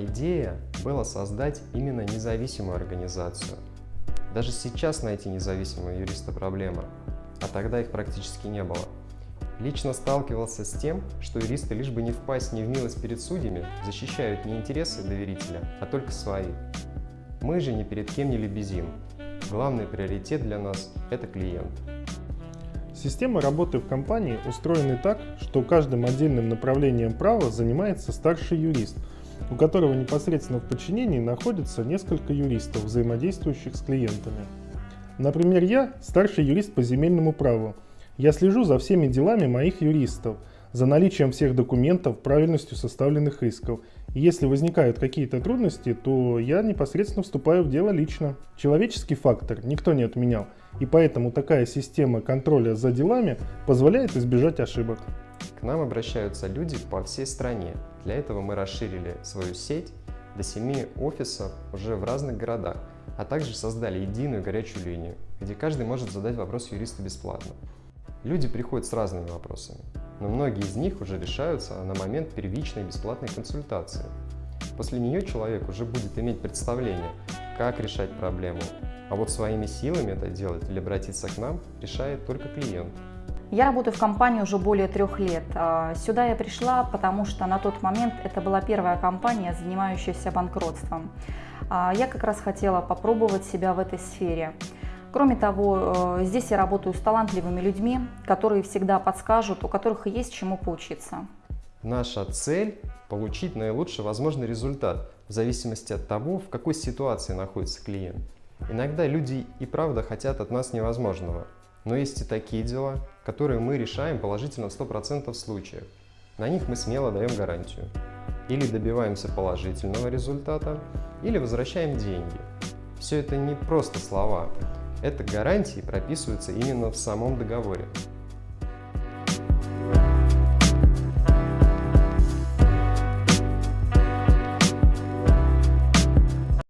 Идея была создать именно независимую организацию. Даже сейчас найти независимого юриста проблема, а тогда их практически не было. Лично сталкивался с тем, что юристы, лишь бы не впасть не в милость перед судьями, защищают не интересы доверителя, а только свои. Мы же ни перед кем не лебезим. Главный приоритет для нас – это клиент. Система работы в компании устроена так, что каждым отдельным направлением права занимается старший юрист, у которого непосредственно в подчинении находится несколько юристов, взаимодействующих с клиентами. Например, я старший юрист по земельному праву. Я слежу за всеми делами моих юристов, за наличием всех документов, правильностью составленных исков. И если возникают какие-то трудности, то я непосредственно вступаю в дело лично. Человеческий фактор никто не отменял, и поэтому такая система контроля за делами позволяет избежать ошибок. К нам обращаются люди по всей стране. Для этого мы расширили свою сеть до 7 офисов уже в разных городах, а также создали единую горячую линию, где каждый может задать вопрос юристу бесплатно. Люди приходят с разными вопросами, но многие из них уже решаются на момент первичной бесплатной консультации. После нее человек уже будет иметь представление, как решать проблему, а вот своими силами это делать или обратиться к нам решает только клиент. Я работаю в компании уже более трех лет. А, сюда я пришла, потому что на тот момент это была первая компания, занимающаяся банкротством. А, я как раз хотела попробовать себя в этой сфере. Кроме того, э, здесь я работаю с талантливыми людьми, которые всегда подскажут, у которых есть чему поучиться. Наша цель – получить наилучший возможный результат в зависимости от того, в какой ситуации находится клиент. Иногда люди и правда хотят от нас невозможного, но есть и такие дела, которые мы решаем положительно в 100% случаев. На них мы смело даем гарантию. Или добиваемся положительного результата, или возвращаем деньги. Все это не просто слова, это гарантии прописываются именно в самом договоре.